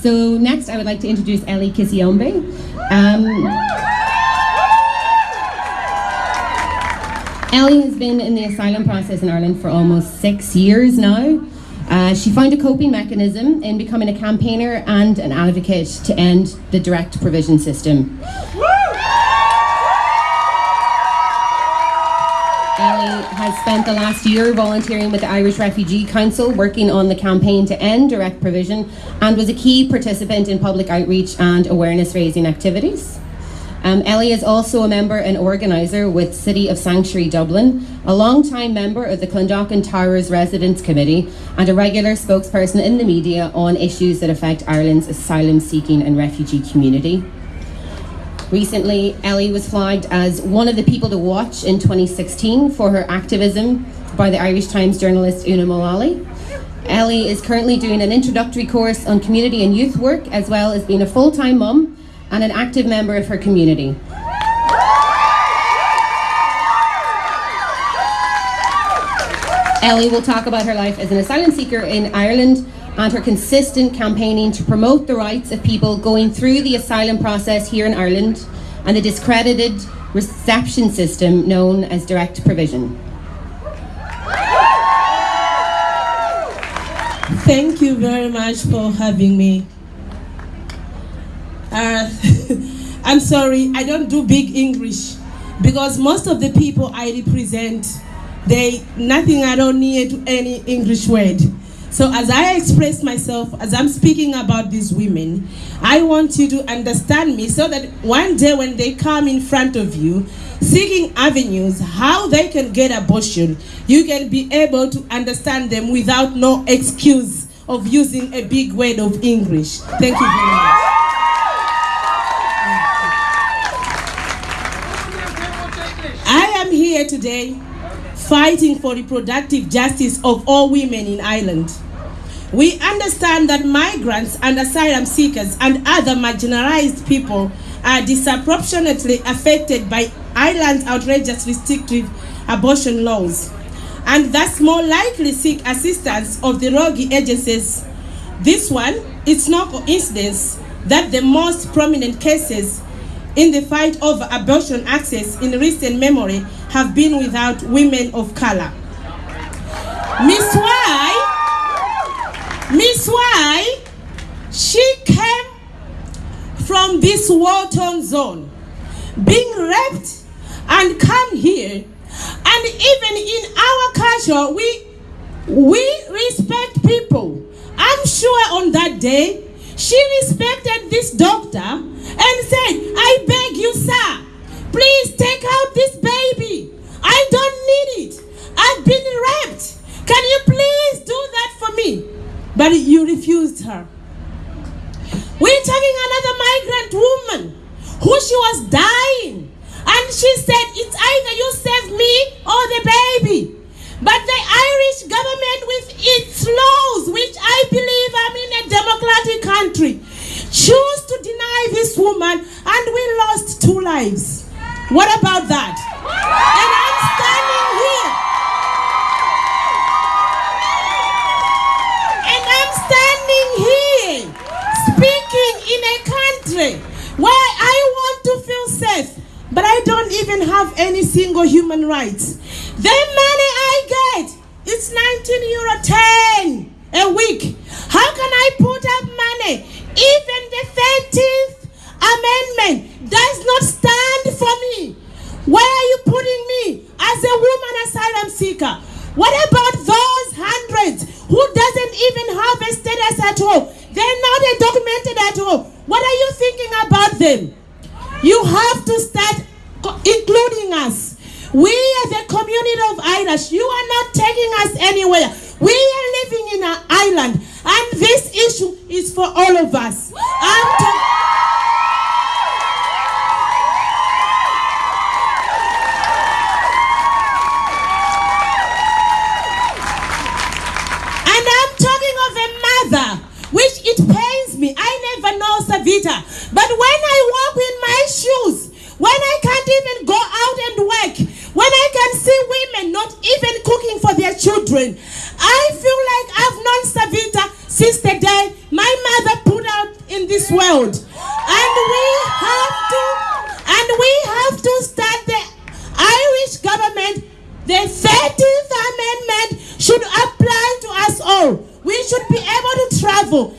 So next I would like to introduce Ellie Kisyombe. Um, Ellie has been in the asylum process in Ireland for almost six years now. Uh, she found a coping mechanism in becoming a campaigner and an advocate to end the direct provision system. Has spent the last year volunteering with the Irish Refugee Council, working on the campaign to end direct provision, and was a key participant in public outreach and awareness raising activities. Um, Ellie is also a member and organiser with City of Sanctuary Dublin, a long-time member of the Clondalkin Towers Residents Committee, and a regular spokesperson in the media on issues that affect Ireland's asylum-seeking and refugee community. Recently, Ellie was flagged as one of the people to watch in 2016 for her activism by the Irish Times journalist Una Mullally. Ellie is currently doing an introductory course on community and youth work, as well as being a full-time mum and an active member of her community. Ellie will talk about her life as an asylum seeker in Ireland and her consistent campaigning to promote the rights of people going through the asylum process here in Ireland and the discredited reception system known as direct provision. Thank you very much for having me. Uh, I'm sorry, I don't do big English because most of the people I represent, they nothing I don't need any English word. So as I express myself, as I'm speaking about these women, I want you to understand me so that one day when they come in front of you, seeking avenues, how they can get abortion, you can be able to understand them without no excuse of using a big word of English. Thank you very much. I am here today fighting for reproductive justice of all women in Ireland. We understand that migrants and asylum seekers and other marginalized people are disproportionately affected by Ireland's outrageous restrictive abortion laws and thus more likely seek assistance of the rogue agencies. This one, it's no coincidence that the most prominent cases in the fight over abortion access in recent memory have been without women of color. Miss Y, Miss Y, she came from this war-torn zone, being raped and come here. And even in our culture, we, we respect people. I'm sure on that day, she respected this doctor and said, I beg you, sir, please take out this baby. I don't need it. I've been raped. Can you please do that for me? But you refused her. We're talking another migrant woman who she was dying. And she said, it's either you save me or the baby. But the Irish government with its laws, which I believe I'm in democratic country, choose to deny this woman and we lost two lives. What about that? And I'm standing here. And I'm standing here speaking in a country where I want to feel safe, but I don't even have any single human rights. The money I get, it's 19 euro 10 a week. How can I put up money? Even the 13th amendment does not stand for me. Where are you putting me as a woman asylum seeker? What about those hundreds who doesn't even have a status at all? They're not documented at all. What are you thinking about them? You have to start including us. We are the community of Irish. You are not taking us anywhere. We are living in an island, and this issue is for all of us. Uh, and I'm talking of a mother, which it pains me. I never know Savita. But when I walk in my shoes, when I can't even go out and work, when I can see women not even cooking for their children, I feel like I've known Savita since the day my mother put her this world. And we have to and we have to start the Irish government. The 13th Amendment should apply to us all. We should be able to travel